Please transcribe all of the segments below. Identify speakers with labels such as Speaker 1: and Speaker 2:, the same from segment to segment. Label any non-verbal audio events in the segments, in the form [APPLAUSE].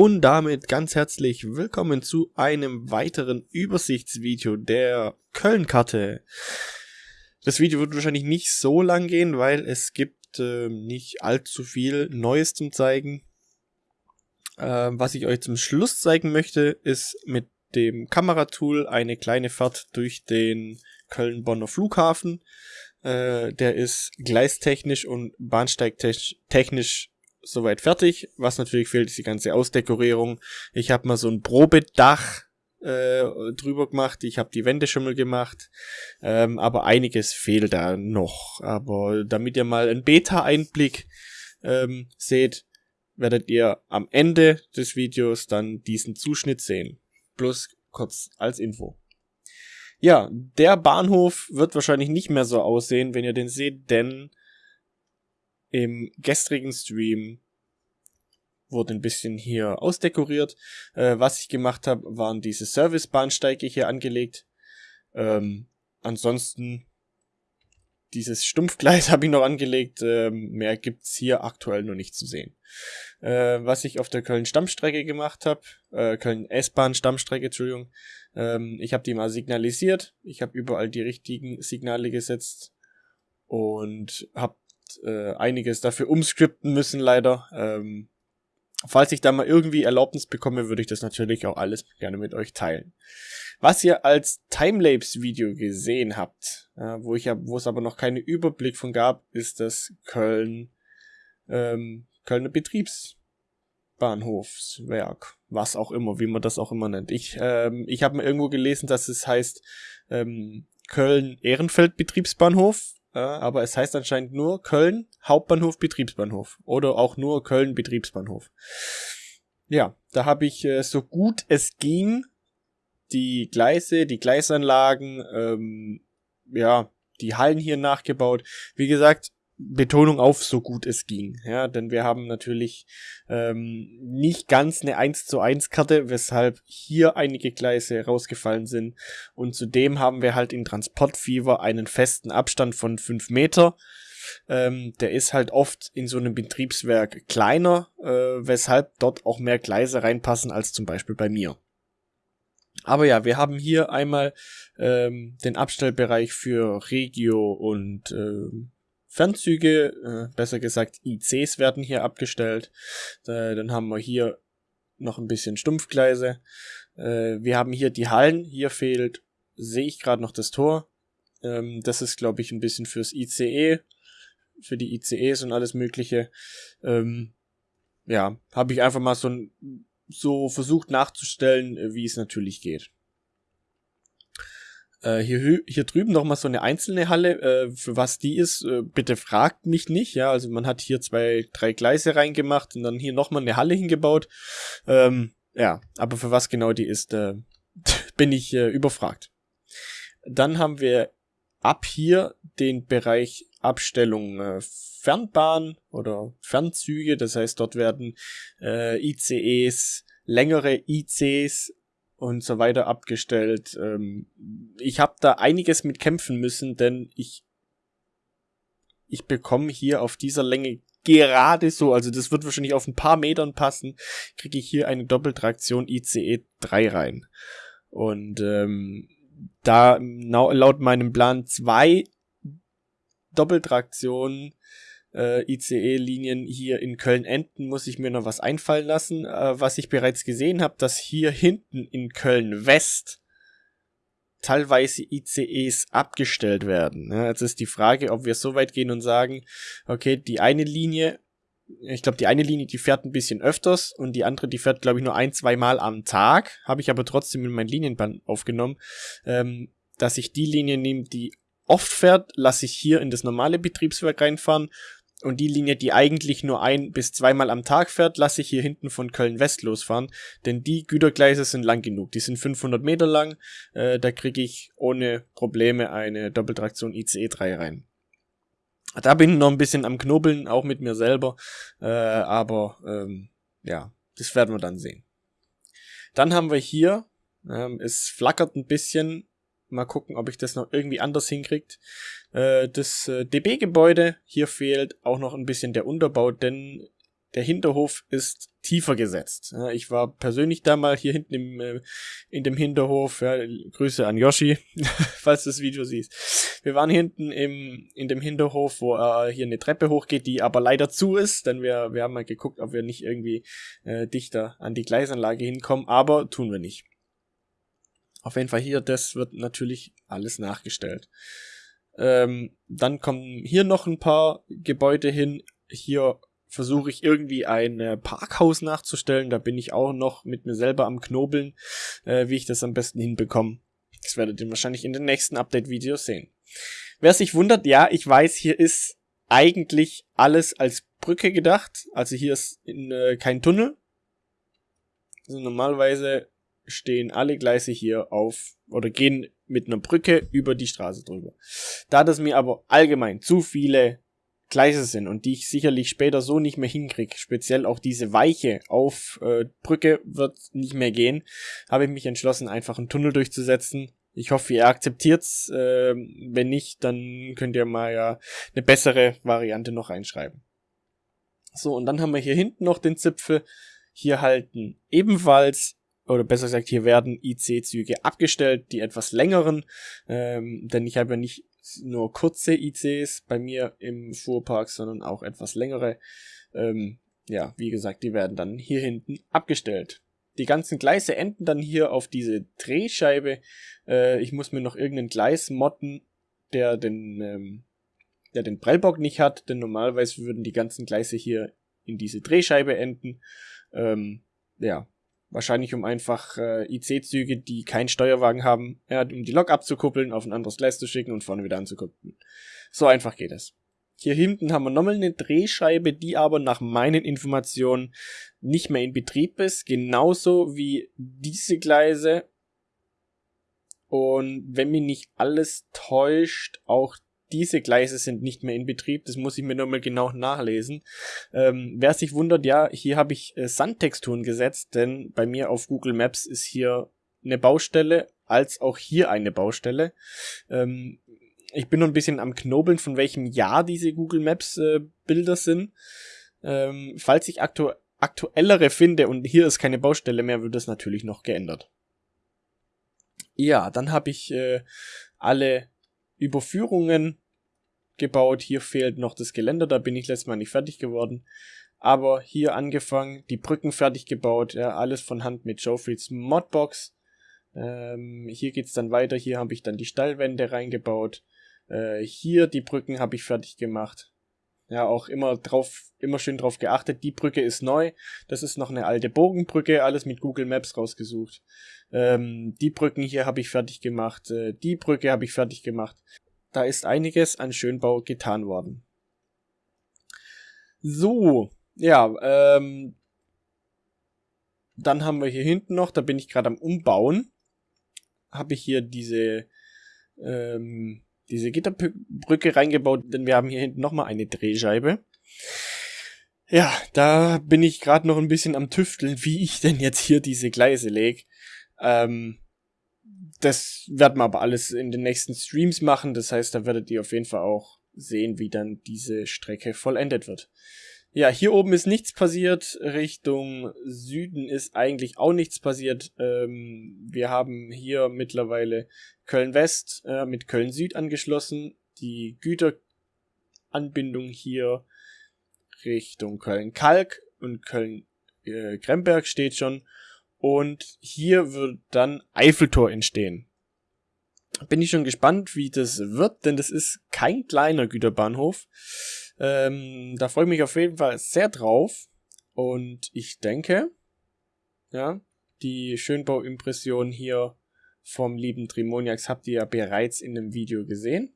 Speaker 1: Und damit ganz herzlich willkommen zu einem weiteren Übersichtsvideo der Köln-Karte. Das Video wird wahrscheinlich nicht so lang gehen, weil es gibt äh, nicht allzu viel Neues zum zeigen. Äh, was ich euch zum Schluss zeigen möchte, ist mit dem Kameratool eine kleine Fahrt durch den Köln-Bonner Flughafen. Äh, der ist gleistechnisch und bahnsteigtechnisch soweit fertig. Was natürlich fehlt, ist die ganze Ausdekorierung. Ich habe mal so ein Probedach äh, drüber gemacht. Ich habe die Wände schon mal gemacht. Ähm, aber einiges fehlt da noch. Aber damit ihr mal einen Beta-Einblick ähm, seht, werdet ihr am Ende des Videos dann diesen Zuschnitt sehen. Plus kurz als Info. Ja, der Bahnhof wird wahrscheinlich nicht mehr so aussehen, wenn ihr den seht, denn im gestrigen Stream wurde ein bisschen hier ausdekoriert. Äh, was ich gemacht habe, waren diese Servicebahnsteige hier angelegt. Ähm, ansonsten dieses Stumpfgleis [LAUGHS] habe ich noch angelegt. Ähm, mehr gibt's hier aktuell noch nicht zu sehen. Äh, was ich auf der Köln-Stammstrecke gemacht habe, äh, Köln-S-Bahn-Stammstrecke, Entschuldigung, ähm, ich habe die mal signalisiert. Ich habe überall die richtigen Signale gesetzt und habe äh, einiges dafür umscripten müssen, leider. Ähm, falls ich da mal irgendwie Erlaubnis bekomme, würde ich das natürlich auch alles gerne mit euch teilen. Was ihr als Timelapse-Video gesehen habt, äh, wo ich ja, wo es aber noch keinen Überblick von gab, ist das Köln, ähm, Kölner Betriebsbahnhofswerk, was auch immer, wie man das auch immer nennt. Ich, ähm, ich habe mal irgendwo gelesen, dass es heißt ähm, Köln Ehrenfeld Betriebsbahnhof aber es heißt anscheinend nur Köln Hauptbahnhof Betriebsbahnhof oder auch nur Köln Betriebsbahnhof. Ja, da habe ich äh, so gut es ging die Gleise, die Gleisanlagen, ähm, ja, die Hallen hier nachgebaut. Wie gesagt, Betonung auf so gut es ging, ja, denn wir haben natürlich ähm, nicht ganz eine 1 zu 1 Karte, weshalb hier einige Gleise rausgefallen sind. Und zudem haben wir halt in Transportfever einen festen Abstand von 5 Meter, ähm, der ist halt oft in so einem Betriebswerk kleiner, äh, weshalb dort auch mehr Gleise reinpassen als zum Beispiel bei mir. Aber ja, wir haben hier einmal ähm, den Abstellbereich für Regio und ähm, Fernzüge, äh, besser gesagt ICs werden hier abgestellt. Äh, dann haben wir hier noch ein bisschen Stumpfgleise. Äh, wir haben hier die Hallen. Hier fehlt, sehe ich gerade noch das Tor. Ähm, das ist, glaube ich, ein bisschen fürs ICE, für die ICEs und alles Mögliche. Ähm, ja, habe ich einfach mal so, so versucht nachzustellen, äh, wie es natürlich geht. Äh, hier, hier drüben noch mal so eine einzelne Halle. Äh, für was die ist, äh, bitte fragt mich nicht. Ja, also man hat hier zwei, drei Gleise reingemacht und dann hier noch mal eine Halle hingebaut. Ähm, ja, aber für was genau die ist, äh, [LAUGHS] bin ich äh, überfragt. Dann haben wir ab hier den Bereich Abstellung äh, Fernbahn oder Fernzüge. Das heißt, dort werden äh, ICEs, längere ICs und so weiter abgestellt. Ähm, ich habe da einiges mit kämpfen müssen, denn ich ich bekomme hier auf dieser Länge gerade so, also das wird wahrscheinlich auf ein paar Metern passen, kriege ich hier eine Doppeltraktion ICE 3 rein. Und ähm, da laut meinem Plan zwei Doppeltraktionen äh, ICE-Linien hier in Köln-Enden muss ich mir noch was einfallen lassen. Äh, was ich bereits gesehen habe, dass hier hinten in Köln-West teilweise ICEs abgestellt werden. Ja, jetzt ist die Frage, ob wir so weit gehen und sagen, okay, die eine Linie, ich glaube, die eine Linie, die fährt ein bisschen öfters und die andere, die fährt, glaube ich, nur ein, zwei Mal am Tag. Habe ich aber trotzdem in mein Linienband aufgenommen, ähm, dass ich die Linie nehme, die oft fährt, lasse ich hier in das normale Betriebswerk reinfahren und die Linie, die eigentlich nur ein bis zweimal am Tag fährt, lasse ich hier hinten von Köln West losfahren, denn die Gütergleise sind lang genug. Die sind 500 Meter lang, äh, da kriege ich ohne Probleme eine Doppeltraktion ICE 3 rein. Da bin ich noch ein bisschen am Knobeln, auch mit mir selber, äh, aber ähm, ja, das werden wir dann sehen. Dann haben wir hier, ähm, es flackert ein bisschen, Mal gucken, ob ich das noch irgendwie anders hinkriegt. Äh, das äh, DB-Gebäude, hier fehlt auch noch ein bisschen der Unterbau, denn der Hinterhof ist tiefer gesetzt. Ich war persönlich da mal hier hinten im, äh, in dem Hinterhof. Ja, Grüße an Yoshi, [LAUGHS] falls du das Video siehst. Wir waren hinten im, in dem Hinterhof, wo äh, hier eine Treppe hochgeht, die aber leider zu ist, denn wir, wir haben mal geguckt, ob wir nicht irgendwie äh, dichter an die Gleisanlage hinkommen, aber tun wir nicht. Auf jeden Fall hier, das wird natürlich alles nachgestellt. Ähm, dann kommen hier noch ein paar Gebäude hin. Hier versuche ich irgendwie ein äh, Parkhaus nachzustellen. Da bin ich auch noch mit mir selber am Knobeln, äh, wie ich das am besten hinbekomme. Das werdet ihr wahrscheinlich in den nächsten Update-Videos sehen. Wer sich wundert, ja, ich weiß, hier ist eigentlich alles als Brücke gedacht. Also hier ist in, äh, kein Tunnel. Also normalerweise stehen alle Gleise hier auf oder gehen mit einer Brücke über die Straße drüber. Da das mir aber allgemein zu viele Gleise sind und die ich sicherlich später so nicht mehr hinkriege, speziell auch diese Weiche auf äh, Brücke wird nicht mehr gehen, habe ich mich entschlossen, einfach einen Tunnel durchzusetzen. Ich hoffe, ihr akzeptiert's. Äh, wenn nicht, dann könnt ihr mal ja eine bessere Variante noch reinschreiben. So, und dann haben wir hier hinten noch den Zipfel. Hier halten ebenfalls oder besser gesagt, hier werden IC-Züge abgestellt, die etwas längeren, ähm, denn ich habe ja nicht nur kurze ICs bei mir im Fuhrpark, sondern auch etwas längere. Ähm, ja, wie gesagt, die werden dann hier hinten abgestellt. Die ganzen Gleise enden dann hier auf diese Drehscheibe. Äh, ich muss mir noch irgendeinen Gleis modden, der den, ähm, der den Prellbock nicht hat, denn normalerweise würden die ganzen Gleise hier in diese Drehscheibe enden. Ähm, ja, Wahrscheinlich um einfach äh, IC-Züge, die keinen Steuerwagen haben, ja, um die Lok abzukuppeln, auf ein anderes Gleis zu schicken und vorne wieder anzukuppeln. So einfach geht es. Hier hinten haben wir nochmal eine Drehscheibe, die aber nach meinen Informationen nicht mehr in Betrieb ist. Genauso wie diese Gleise. Und wenn mich nicht alles täuscht, auch diese Gleise sind nicht mehr in Betrieb. Das muss ich mir nochmal genau nachlesen. Ähm, wer sich wundert, ja, hier habe ich äh, Sandtexturen gesetzt, denn bei mir auf Google Maps ist hier eine Baustelle, als auch hier eine Baustelle. Ähm, ich bin noch ein bisschen am Knobeln, von welchem Jahr diese Google Maps äh, Bilder sind. Ähm, falls ich aktu aktuellere finde und hier ist keine Baustelle mehr, wird das natürlich noch geändert. Ja, dann habe ich äh, alle Überführungen gebaut. Hier fehlt noch das Geländer, da bin ich letztes Mal nicht fertig geworden. Aber hier angefangen, die Brücken fertig gebaut, ja, alles von Hand mit Joffreys Modbox. Ähm, hier geht's dann weiter, hier habe ich dann die Stallwände reingebaut. Äh, hier die Brücken habe ich fertig gemacht. Ja, auch immer drauf, immer schön drauf geachtet. Die Brücke ist neu. Das ist noch eine alte Bogenbrücke, alles mit Google Maps rausgesucht. Ähm, die Brücken hier habe ich fertig gemacht. Äh, die Brücke habe ich fertig gemacht. Da ist einiges an Schönbau getan worden. So, ja, ähm, dann haben wir hier hinten noch, da bin ich gerade am Umbauen, habe ich hier diese ähm, diese Gitterbrücke reingebaut, denn wir haben hier hinten nochmal eine Drehscheibe. Ja, da bin ich gerade noch ein bisschen am Tüfteln, wie ich denn jetzt hier diese Gleise lege. Ähm, das werden wir aber alles in den nächsten Streams machen. Das heißt, da werdet ihr auf jeden Fall auch sehen, wie dann diese Strecke vollendet wird. Ja, hier oben ist nichts passiert. Richtung Süden ist eigentlich auch nichts passiert. Ähm, wir haben hier mittlerweile Köln West äh, mit Köln Süd angeschlossen. Die Güteranbindung hier Richtung Köln Kalk und Köln äh, steht schon. Und hier wird dann Eiffeltor entstehen. Bin ich schon gespannt, wie das wird, denn das ist kein kleiner Güterbahnhof. Ähm, da freue ich mich auf jeden Fall sehr drauf. Und ich denke, ja, die Schönbauimpression hier vom lieben Trimoniax habt ihr ja bereits in dem Video gesehen.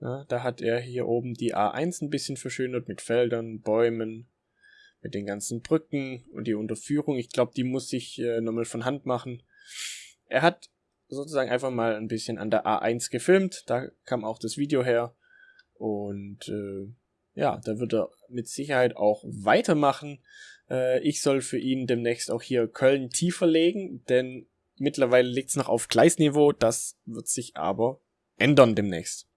Speaker 1: Ja, da hat er hier oben die A1 ein bisschen verschönert mit Feldern, Bäumen, mit den ganzen Brücken und die Unterführung. Ich glaube, die muss ich äh, nochmal von Hand machen. Er hat sozusagen einfach mal ein bisschen an der A1 gefilmt. Da kam auch das Video her. Und äh, ja, da wird er mit Sicherheit auch weitermachen. Äh, ich soll für ihn demnächst auch hier Köln tiefer legen, denn mittlerweile liegt es noch auf Gleisniveau. Das wird sich aber ändern demnächst.